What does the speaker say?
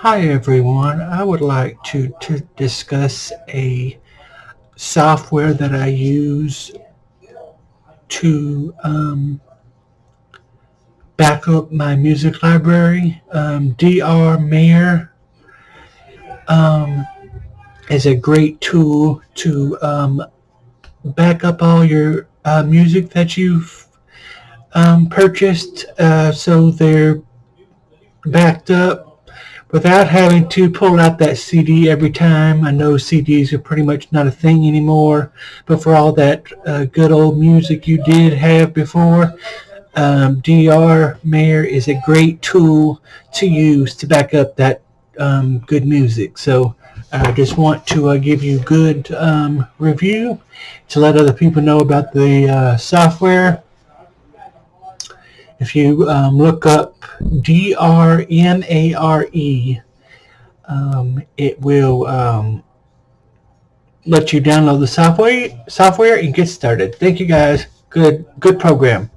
Hi everyone, I would like to, to discuss a software that I use to um, back up my music library. Um, DRmare um, is a great tool to um, back up all your uh, music that you've um, purchased uh, so they're backed up without having to pull out that CD every time. I know CDs are pretty much not a thing anymore, but for all that uh, good old music you did have before, um, DRmare is a great tool to use to back up that um, good music. So I just want to uh, give you good um, review to let other people know about the uh, software. If you um, look up D-R-M-A-R-E, um, it will um, let you download the software software and get started. Thank you guys. Good good program.